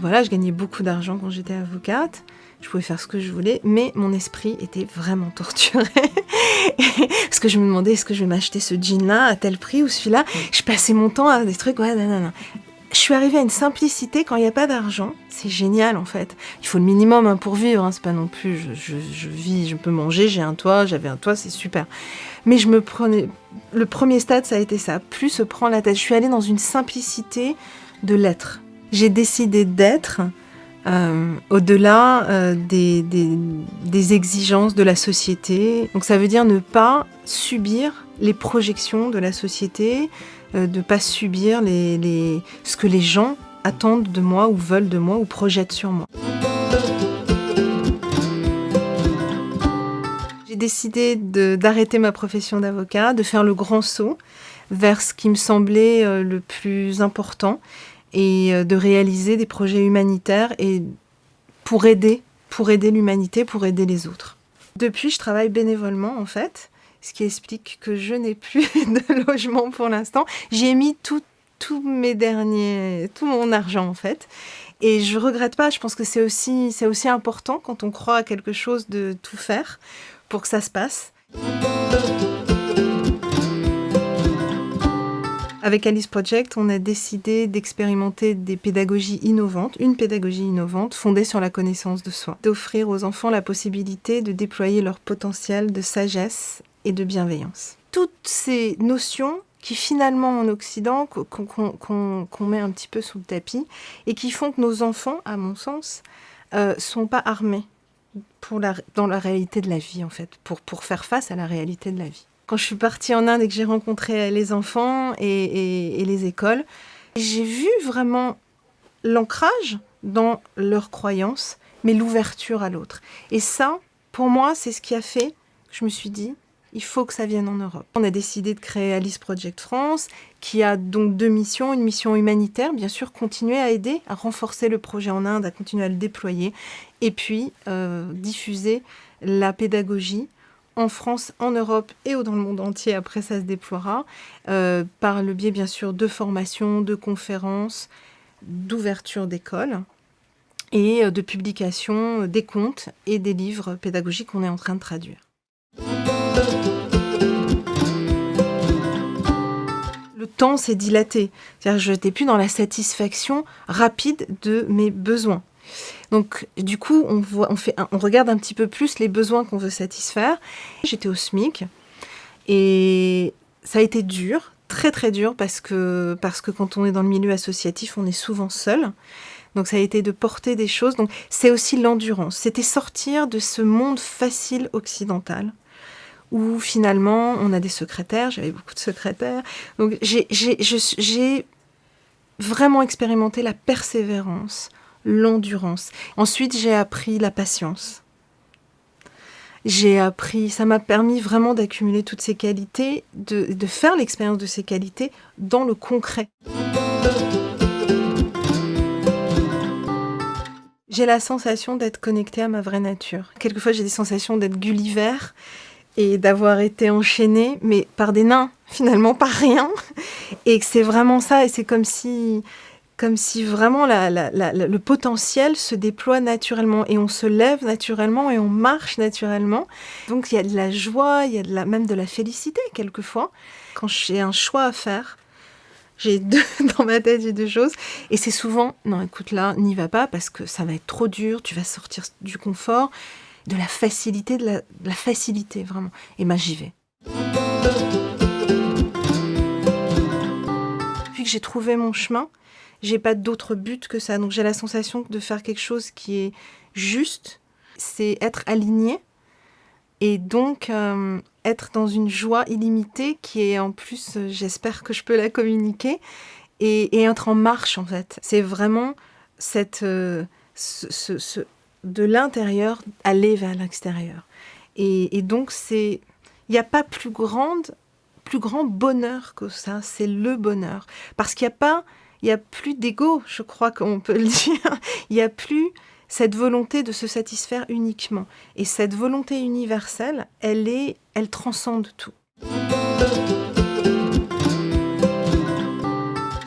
Donc voilà, je gagnais beaucoup d'argent quand j'étais avocate. Je pouvais faire ce que je voulais, mais mon esprit était vraiment torturé. Parce que je me demandais, est-ce que je vais m'acheter ce jean-là à tel prix ou celui-là? Je passais mon temps à des trucs, ouais, non, Je suis arrivée à une simplicité quand il n'y a pas d'argent. C'est génial en fait. Il faut le minimum hein, pour vivre. Hein. C'est pas non plus, je, je, vis, je peux manger, j'ai un toit, j'avais un toit, c'est super. Mais je me prenais. Le premier stade, ça a été ça. Plus se prend la tête. Je suis allée dans une simplicité de l'être. J'ai décidé d'être euh, au-delà euh, des, exigences de la société. Donc ça veut dire ne pas subir les projections de la société, euh, de ne pas subir ce que les gens attendent de moi ou veulent de moi ou projettent sur moi. J'ai décidé d'arrêter ma profession d'avocat, de faire le grand saut vers ce qui me semblait le plus important et euh, de réaliser des projets humanitaires et pour aider, pour aider l'humanité, pour aider les autres. Depuis, je travaille bénévolement en fait, ce qui explique que je n'ai plus de logement pour l'instant. J'ai mis tout, tout mes derniers, tout mon argent en fait. Et je regrette pas, je pense que c'est aussi, c'est aussi important quand on croit à quelque chose de tout faire pour que ça se passe. Avec Alice Project, on a décidé d'expérimenter des pédagogies innovantes, une pédagogie innovante fondée sur la connaissance de soi, d'offrir aux enfants la possibilité de déployer leur potentiel de sagesse et de bienveillance. Toutes ces notions qui finalement en Occident, qu'on met un petit peu sous le tapis, et qui font que nos enfants, à mon sens, euh, sont pas armés pour dans la réalité de la vie, en fait, pour, pour faire face à la réalité de la vie quand je suis partie en Inde et que j'ai rencontré les enfants et, les écoles, j'ai vu vraiment l'ancrage dans leurs croyances, mais l'ouverture à l'autre. Et ça, pour moi, c'est ce qui a fait que je me suis dit, il faut que ça vienne en Europe. On a décidé de créer Alice Project France, qui a donc deux missions. Une mission humanitaire, bien sûr, continuer à aider, à renforcer le projet en Inde, à continuer à le déployer, et puis euh, diffuser la pédagogie en France, en Europe et dans le monde entier, après ça se déploiera, euh, par le biais bien sûr de formations, de conférences, d'ouverture d'écoles et euh, de publication des contes et des livres pédagogiques qu'on est en train de traduire. Le temps s'est dilaté, c'est-à-dire je n'étais plus dans la satisfaction rapide de mes besoins. Donc du coup, on, voit, on, fait, on regarde un petit peu plus les besoins qu'on veut satisfaire. J'étais au SMIC et ça a été dur, très très dur, parce que, parce que quand on est dans le milieu associatif, on est souvent seul. Donc ça a été de porter des choses. Donc c'est aussi l'endurance. C'était sortir de ce monde facile occidental où finalement on a des secrétaires. J'avais beaucoup de secrétaires. Donc j'ai vraiment expérimenté la persévérance, l'endurance. Ensuite, j'ai appris la patience. J'ai appris, ça m'a permis vraiment d'accumuler toutes ces qualités, de, de faire l'expérience de ces qualités dans le concret. J'ai la sensation d'être connectée à ma vraie nature. Quelquefois, j'ai des sensations d'être Gulliver et d'avoir été enchaînée, mais par des nains, finalement, par rien. Et que c'est vraiment ça, et c'est comme si comme si vraiment le potentiel se déploie naturellement et on se lève naturellement et on marche naturellement. Donc il y a de la joie, il y a même de la félicité quelquefois. Quand j'ai un choix à faire, j'ai deux dans ma tête, j'ai deux choses. Et c'est souvent, non écoute là, n'y va pas parce que ça va être trop dur, tu vas sortir du confort, de la facilité, de la, facilité vraiment. Et moi j'y vais. Puis que j'ai trouvé mon chemin, j'ai pas d'autre but que ça. Donc j'ai la sensation de faire quelque chose qui est juste, c'est être aligné et donc euh, être dans une joie illimitée qui est en plus, euh, j'espère que je peux la communiquer et, être en marche en fait. C'est vraiment cette, euh, de l'intérieur aller vers l'extérieur. Et, et donc c'est, il n'y a pas plus grande plus grand bonheur que ça, c'est le bonheur. Parce qu'il n'y a pas il n'y a plus d'ego, je crois qu'on peut le dire. Il n'y a plus cette volonté de se satisfaire uniquement. Et cette volonté universelle, elle, est, elle transcende tout.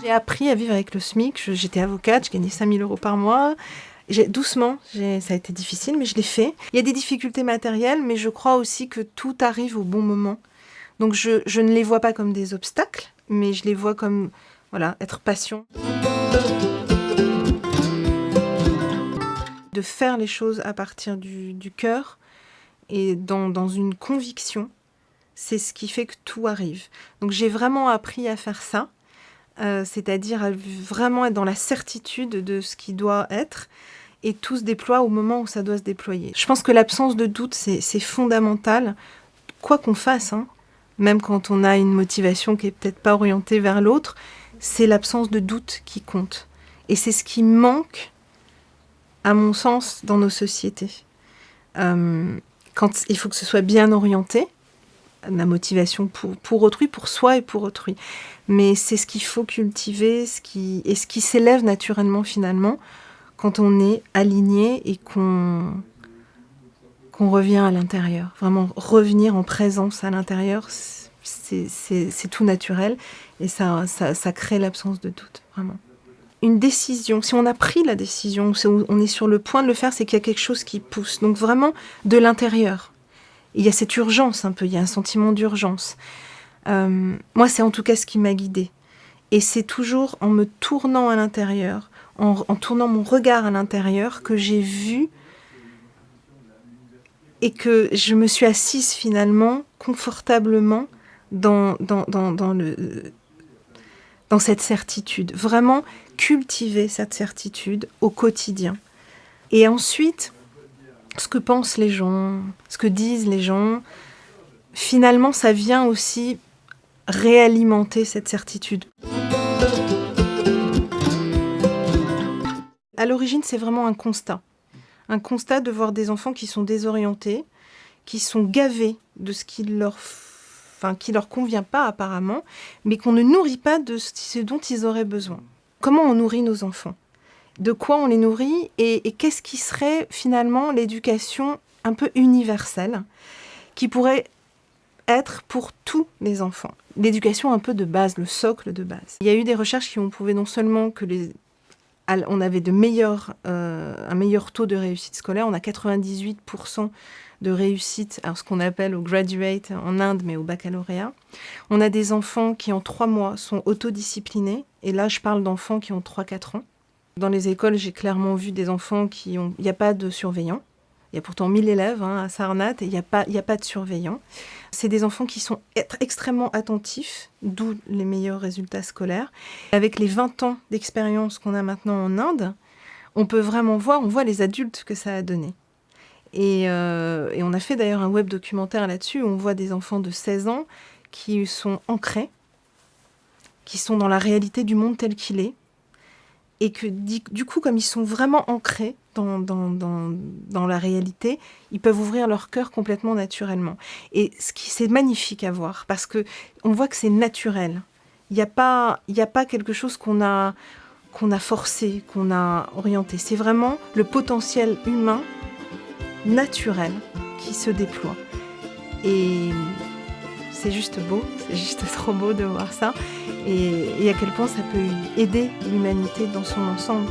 J'ai appris à vivre avec le SMIC. J'étais avocate, je gagnais 5000 euros par mois. Doucement, ça a été difficile, mais je l'ai fait. Il y a des difficultés matérielles, mais je crois aussi que tout arrive au bon moment. Donc je, je ne les vois pas comme des obstacles, mais je les vois comme voilà, être patient. De faire les choses à partir du, cœur et dans, dans une conviction, c'est ce qui fait que tout arrive. Donc j'ai vraiment appris à faire ça. Euh, c'est-à-dire vraiment être dans la certitude de ce qui doit être, et tout se déploie au moment où ça doit se déployer. Je pense que l'absence de doute, c'est fondamental, quoi qu'on fasse, hein. même quand on a une motivation qui est peut-être pas orientée vers l'autre, c'est l'absence de doute qui compte. Et c'est ce qui manque, à mon sens, dans nos sociétés. Euh, quand il faut que ce soit bien orienté, la motivation pour, pour autrui, pour soi et pour autrui. Mais c'est ce qu'il faut cultiver, ce qui, et ce qui s'élève naturellement finalement quand on est aligné et qu'on qu'on revient à l'intérieur. Vraiment revenir en présence à l'intérieur, c'est tout naturel et ça, ça, crée l'absence de doute, vraiment. Une décision, si on a pris la décision, si on est sur le point de le faire, c'est qu'il y a quelque chose qui pousse. Donc vraiment de l'intérieur il y a cette urgence un peu, il y a un sentiment d'urgence. Euh, moi, c'est en tout cas ce qui m'a guidée. Et c'est toujours en me tournant à l'intérieur, en, tournant mon regard à l'intérieur, que j'ai vu et que je me suis assise finalement confortablement dans, dans, dans, le, dans cette certitude. Vraiment cultiver cette certitude au quotidien. Et ensuite, ce que pensent les gens, ce que disent les gens, finalement, ça vient aussi réalimenter cette certitude. À l'origine, c'est vraiment un constat. Un constat de voir des enfants qui sont désorientés, qui sont gavés de ce qui leur, qui leur convient pas apparemment, mais qu'on ne nourrit pas de ce dont ils auraient besoin. Comment on nourrit nos enfants? De quoi on les nourrit? Et, qu'est-ce qui serait finalement l'éducation un peu universelle qui pourrait être pour tous les enfants? L'éducation un peu de base, le socle de base. Il y a eu des recherches qui ont prouvé non seulement que les on avait euh, un meilleur taux de réussite scolaire, on a 98% de réussite, alors ce qu'on appelle au graduate en Inde, mais au baccalauréat. On a des enfants qui en trois mois sont autodisciplinés, et là je parle d'enfants qui ont 3-4 ans. Dans les écoles, j'ai clairement vu des enfants qui ont... Il n'y a pas de surveillant. Il y a pourtant 1000 élèves hein, à Sarnat et il n'y a, pas, a pas de surveillant. C'est des enfants qui sont extrêmement attentifs, d'où les meilleurs résultats scolaires. Avec les 20 ans d'expérience qu'on a maintenant en Inde, on peut vraiment voir, on voit les adultes que ça a donné. Et, euh, et on a fait d'ailleurs un web documentaire là-dessus où on voit des enfants de 16 ans qui sont ancrés, qui sont dans la réalité du monde tel qu'il est, et que du coup, comme ils sont vraiment ancrés dans, la réalité, ils peuvent ouvrir leur cœur complètement naturellement. Et ce qui c'est magnifique à voir, parce que on voit que c'est naturel. Il n'y a, pas, a pas quelque chose qu'on a, qu'on a forcé, qu'on a orienté. C'est vraiment le potentiel humain naturel qui se déploie. Et c'est juste beau, c'est juste trop beau de voir ça et, à quel point ça peut aider l'humanité dans son ensemble.